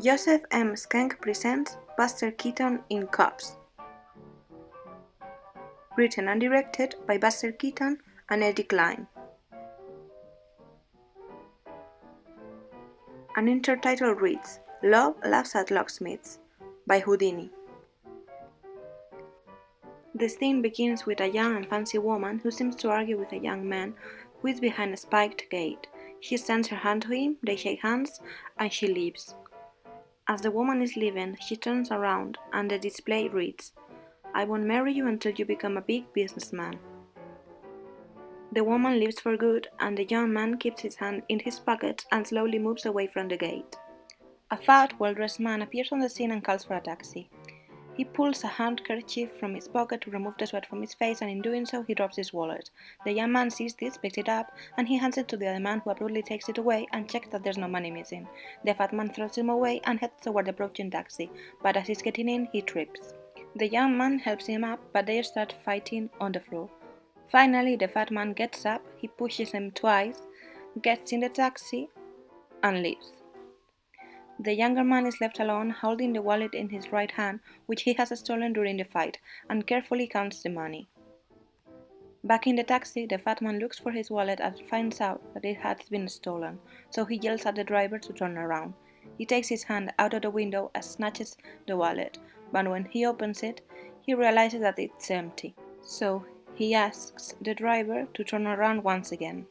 Joseph M. Schenck presents Buster Keaton in Cops. Written and directed by Buster Keaton and Eddie Cline. An intertitle reads Love Laughs at Locksmiths by Houdini. The scene begins with a young and fancy woman who seems to argue with a young man who is behind a spiked gate. He extends her hand to him, they shake hands, and she leaves. As the woman is leaving, she turns around and the display reads, I won't marry you until you become a big businessman. The woman leaves for good and the young man keeps his hand in his pocket and slowly moves away from the gate. A fat, well-dressed man appears on the scene and calls for a taxi. He pulls a handkerchief from his pocket to remove the sweat from his face, and in doing so, he drops his wallet. The young man sees this, picks it up, and he hands it to the other man, who abruptly takes it away and checks that there's no money missing. The fat man throws him away and heads toward the approaching taxi, but as he's getting in, he trips. The young man helps him up, but they start fighting on the floor. Finally, the fat man gets up, he pushes him twice, gets in the taxi, and leaves. The younger man is left alone, holding the wallet in his right hand, which he has stolen during the fight, and carefully counts the money. Back in the taxi, the fat man looks for his wallet and finds out that it has been stolen, so he yells at the driver to turn around. He takes his hand out of the window and snatches the wallet, but when he opens it, he realizes that it's empty. So he asks the driver to turn around once again.